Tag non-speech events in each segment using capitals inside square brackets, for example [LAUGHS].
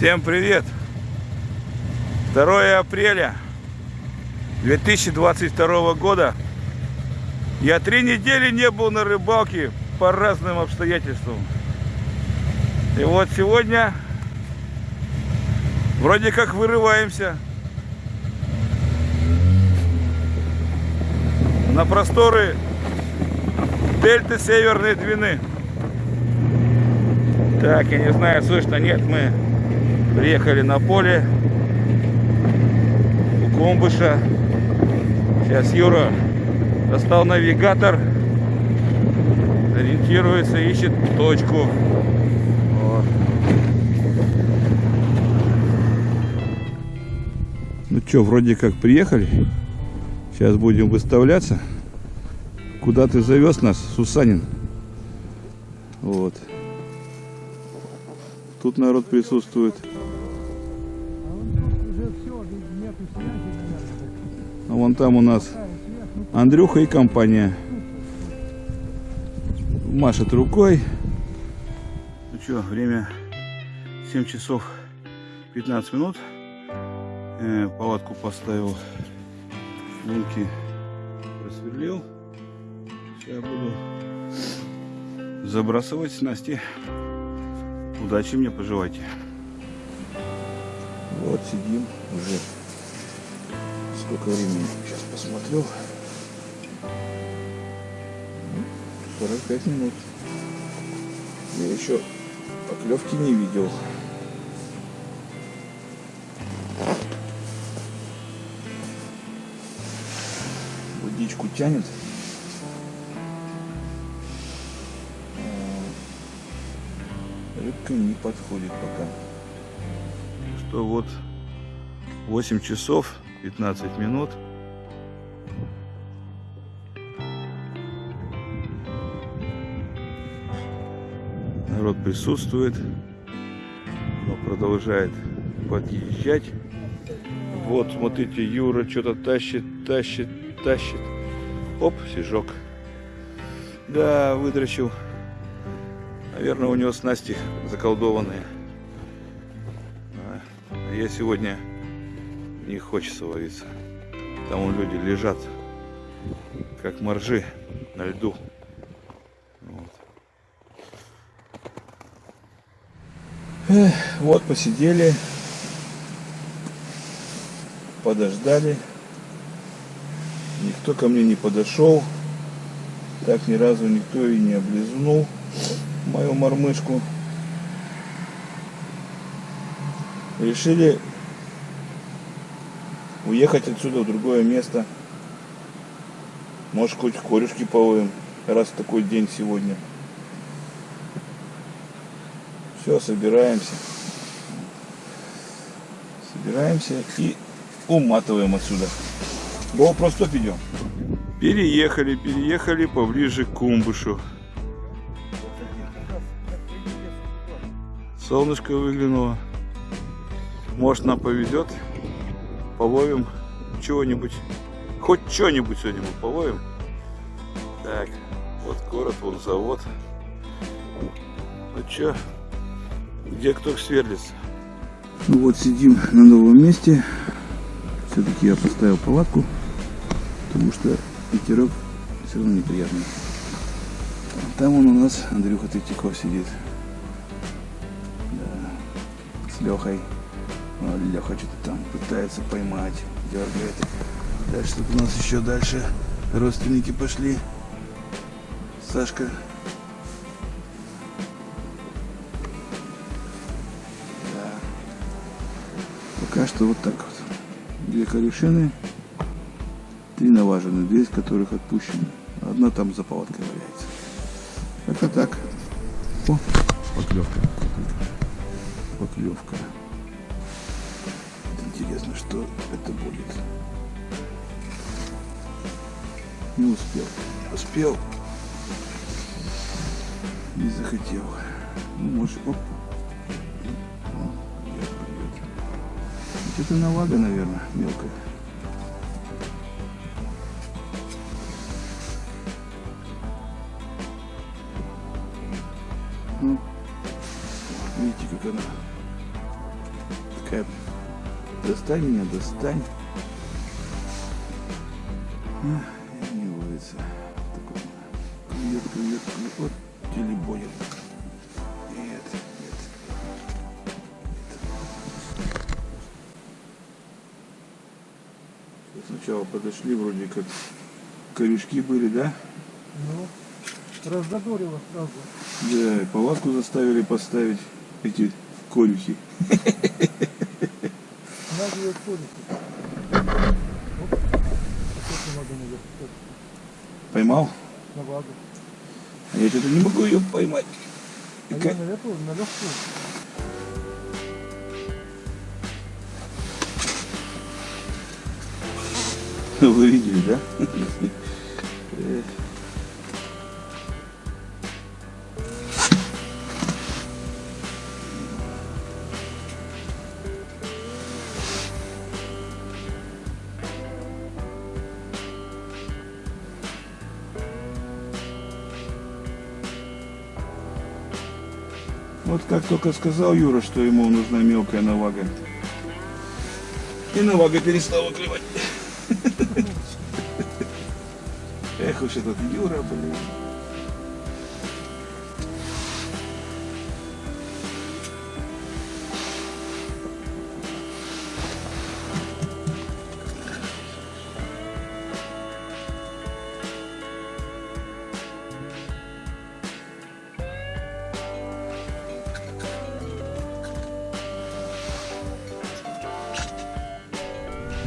Всем привет! 2 апреля 2022 года. Я три недели не был на рыбалке по разным обстоятельствам. И вот сегодня вроде как вырываемся на просторы дельты Северной Двины. Так, я не знаю, слышно, нет, мы приехали на поле у Комбыша. Сейчас Юра достал навигатор, ориентируется, ищет точку. Ну что, вроде как приехали. Сейчас будем выставляться. Куда ты завез нас, Сусанин? Вот. Тут народ присутствует. Вон там у нас Андрюха и компания. Машет рукой. Ну что, время 7 часов 15 минут. Э, палатку поставил. Лунки просверлил. Сейчас буду забрасывать снасти. Удачи мне пожелайте. Вот сидим уже. Сколько времени? Сейчас посмотрю. 45 минут. Я еще поклевки не видел. Водичку тянет. Рыбка не подходит пока. Что вот 8 часов 15 минут. Народ присутствует, но продолжает подъезжать. Вот, смотрите, Юра что-то тащит, тащит, тащит. Оп, сижок. Да, выдрочил. Наверное, у него снасти заколдованные. А я сегодня не хочется ловиться. Там вон люди лежат, как моржи на льду. Вот. Эх, вот посидели, подождали. Никто ко мне не подошел. Так ни разу никто и не облизнул мою мормышку. Решили уехать отсюда в другое место. Может, хоть корюшки половим, раз такой день сегодня. Все, собираемся. Собираемся и уматываем отсюда. Го, просто идем. Переехали, переехали поближе к Кумбушу. Солнышко выглянуло. Может нам повезет. Половим чего-нибудь. Хоть что-нибудь сегодня мы половим. Так, вот город, вот завод. Ну что, где кто сверлится? Ну вот сидим на новом месте. Все-таки я поставил палатку, потому что ветерок все равно неприятный. Там он у нас Андрюха Третьяков сидит. Лехой. Леха что-то там пытается поймать, дергает. Дальше тут у нас еще дальше родственники пошли. Сашка. Да. Пока что вот так вот. Две корешины, три наважены, две из которых отпущены. Одна там за палаткой валяется. Это так. О, поклевка поклевка. Интересно, что это будет. Не успел. Успел. Не захотел. Ну, может, оп. Это навага, наверное, мелкая. Достань меня, достань. Не ловится. Такой клюет, клюет. Вот телебонит. Нет, нет. Сначала подошли, вроде как корешки были, да? Ну, раззадорило сразу. Да, и палатку заставили поставить эти корюхи. [LAUGHS] Надо ее наверх. Поймал? На вагу. А я что-то не могу ее поймать. А Какая- я наверху, на легкую. Вы видели, да? [LAUGHS] Вот как только сказал Юра, что ему нужна мелкая навага. И навага перестала клевать. [LAUGHS] Эх уж этот Юра, блин.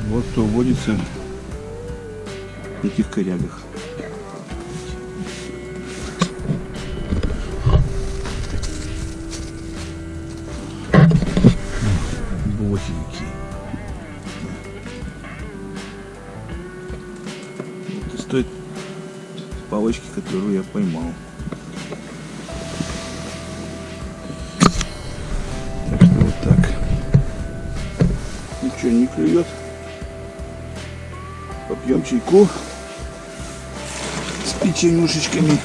Вот кто водится в этих корягах. Босенький. Вот из той палочки, которую я поймал. Попьем чайку с печенюшечками.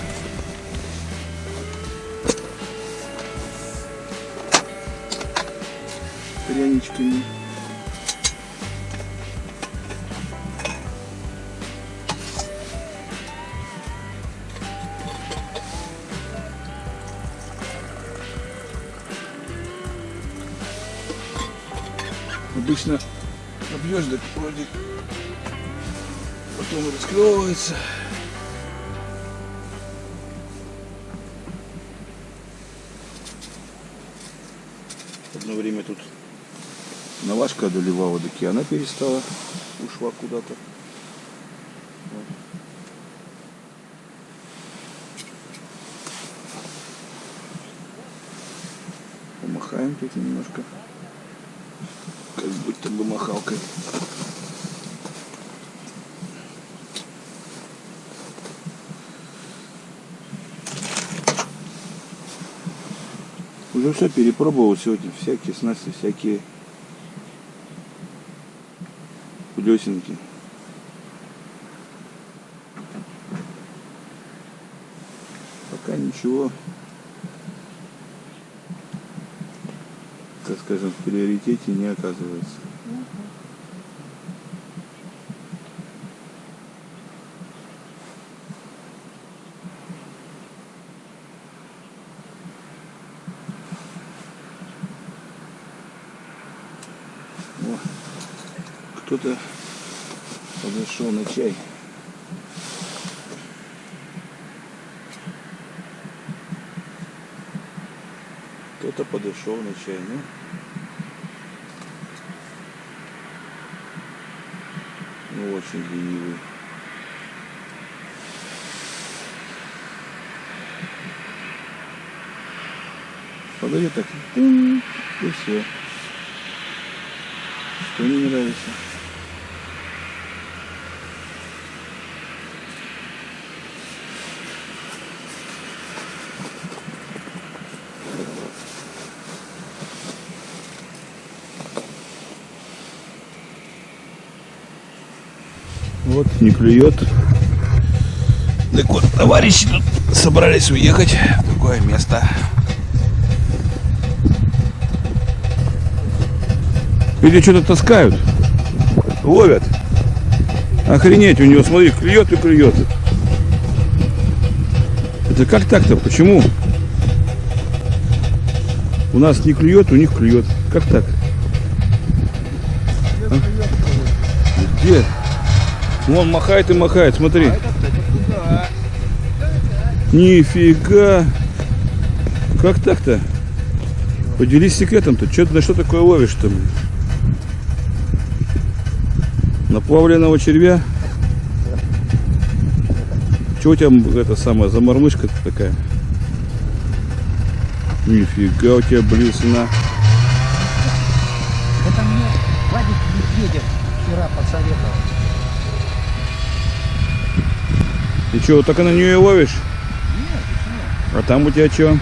Пряничками. Обычно набьешь, так вроде потом расклевывается. Одно время тут навашка одолевала, так она перестала, ушла куда-то. Помахаем тут немножко. Как будто бы махалкой. Уже все перепробовал сегодня, всякие снасти, всякие плесенки. Пока ничего, так скажем, в приоритете не оказывается. Кто-то подошел на чай. Кто-то подошел на чай, ну. Ну, очень ленивый. Подойдет так, и все. Что не нравится? Вот, не клюет. Так вот, товарищи тут собрались уехать в другое место. Или что-то таскают. Ловят. Охренеть, у него, смотри, клюет и клюет. Это как так-то? Почему? У нас не клюет, у них клюет. Как так? А? Где? Вон махает и махает, смотри. Нифига. Как так-то? Поделись секретом-то. Что ты на что такое ловишь-то? Блин? Наплавленного червя? Чего у тебя это самая замормышка такая? Нифига у тебя блесна. Это мне Вадик Медведев вчера посоветовал. Ты что, так и на нее и ловишь? Нет, почему? А там у тебя что?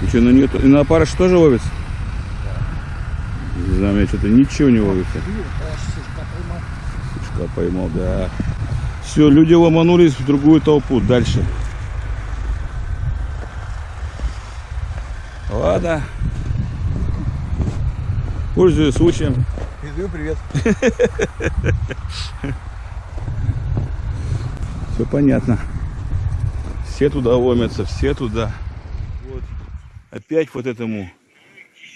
Ты что, на нее и на опарыш тоже ловится? Знаю, у меня что-то ничего не ловится. Сушка поймал. Да. Все, люди ломанулись в другую толпу. Дальше. Ладно. Пользуясь случаем. Передаю привет. [LAUGHS] Все понятно. Все туда ломятся, все туда. Вот. Опять вот этому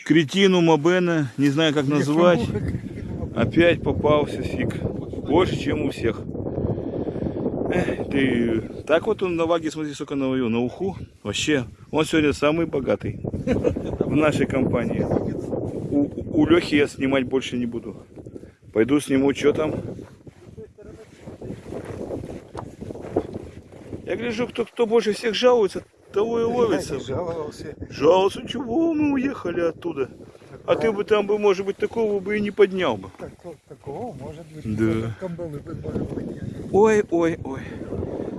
кретину Мабена, не знаю как назвать, опять попался фиг. Больше, чем у всех. Эх, Ты так вот он на ваге, смотри, сколько наловил, на уху. Вообще, он сегодня самый богатый в нашей компании. У, у Лехи я снимать больше не буду. Пойду сниму, что там. Я гляжу, кто, кто больше всех жалуется, того и ловится. Жаловался. Жаловался, чего мы уехали оттуда. А ты бы там бы, может быть, такого бы и не поднял бы. Такого, такого может быть. Да. Ой, ой, ой.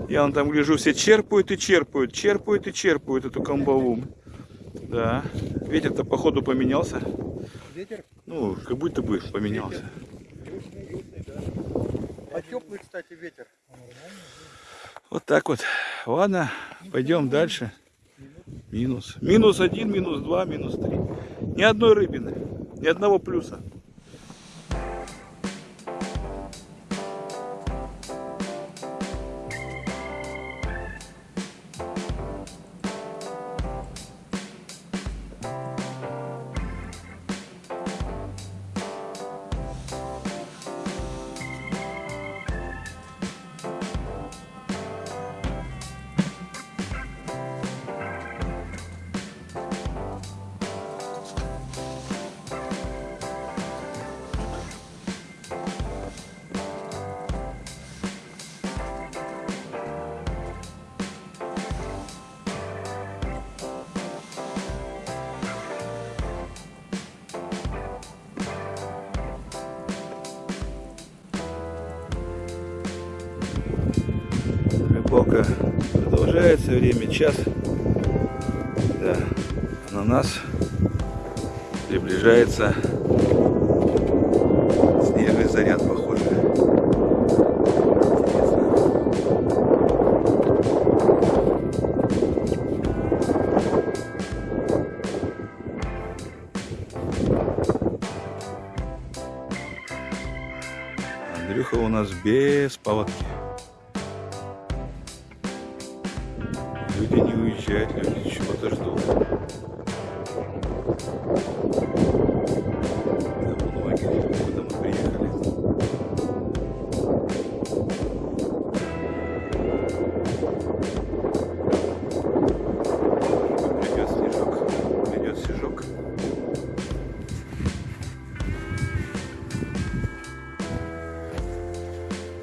Я вон там гляжу, все черпают и черпают, черпают и черпают эту камбалу. Да. Ветер-то походу поменялся. Ветер Ну, как будто бы поменялся. южный, южный, да. А теплый, кстати, ветер. Вот так вот. Ладно, пойдем дальше. Минус. Минус один, минус два, минус три. Ни одной рыбины. Ни одного плюса. Рыбалка продолжается, время час. На нас приближается снежный заряд, похоже. Андрюха у нас без палатки. Уезжают, люди чего-то ждут. Мы приехали. Придет снежок, придет снежок.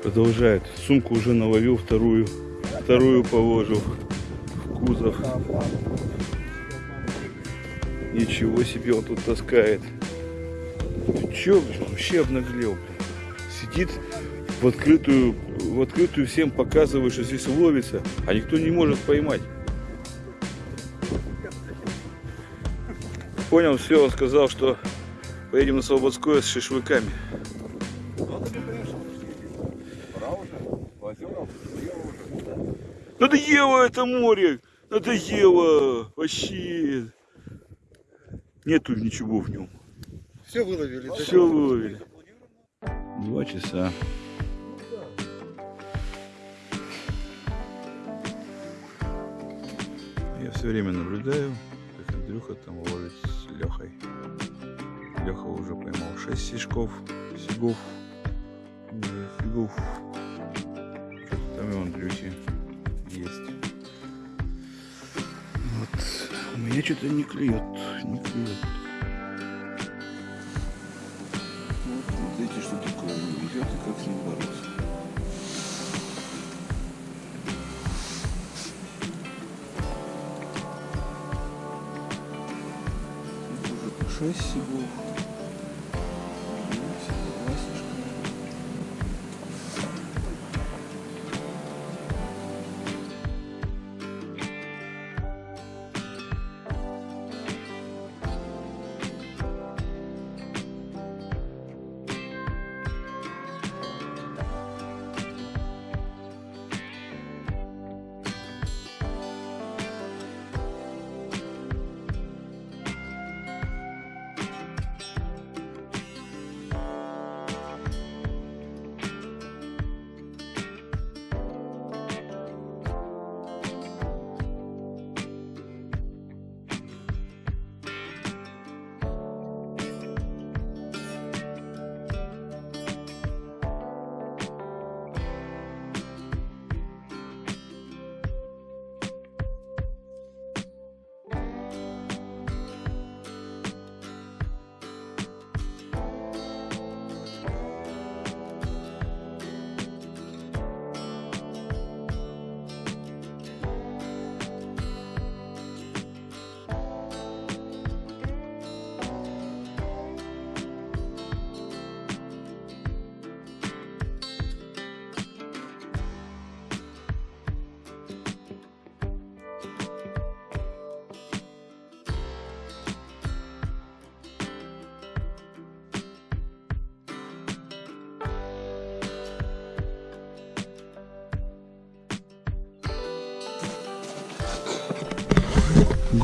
Продолжает. Сумку уже наловил, вторую, вторую положил кузов. Ничего себе он тут таскает. Ты чё, блин, вообще обнаглел, блин. Сидит в открытую, в открытую всем показывает, что здесь ловится, а никто не может поймать. Понял, все, он сказал, что поедем на Слободское с шашлыками. Надоело это море! Надоело! Вообще! Нету ничего в нем. Все выловили. Все выловили. Два часа. Я все время наблюдаю, как Андрюха там ловит с Лехой. Леха уже поймал 6 сишков, сигов. Уже Фигов. Что-то там и у Андрюхи есть. Меня что-то не клюет, не клюет. Вот смотрите, что такое везет и как с ним бороться. Уже по 6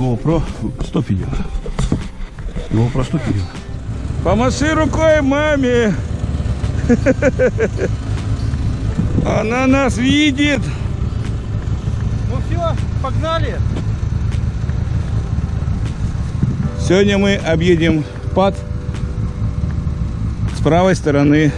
GoPro стоп идет. GoPro стоп идет. Помаши рукой маме. Она нас видит. Ну все, погнали. Сегодня мы объедем пад с правой стороны